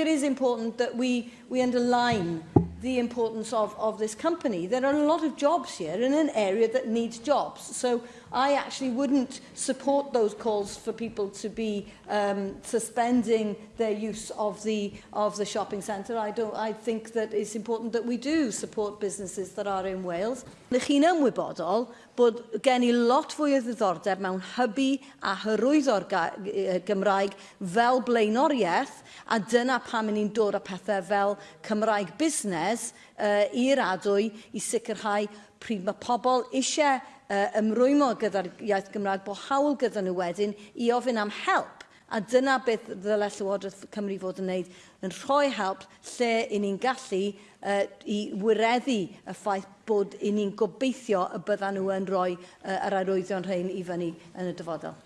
It is important that we, we underline the importance of, of this company. There are a lot of jobs here in an area that needs jobs. So I actually wouldn't support those calls for people to be um, suspending their use of the, of the shopping centre. I, don't, I think that it's important that we do support businesses that are in Wales. Ych chi'n ymwybodol bod gen i lot fwy o ddiddordeb mewn hybu a hyrwyddo'r Gymraeg fel blaenoriaeth a dyna pam ni'n dod â pethau fel Cymraeg Busnes gwres uh, i'r adwy i sicrhau pryd mae pobl eisiau uh, ymrwymo gyda'r iaith Gymraeg bod hawl gyda nhw wedyn i ofyn am help. A dyna beth ddyle Llywodraeth Cymru fod yn wneud, yn rhoi help lle i ni'n gallu uh, i wireddu y ffaith bod i ni'n gobeithio y byddan nhw yn rhoi uh, yr arwyddion rhain i fyny yn y dyfodol.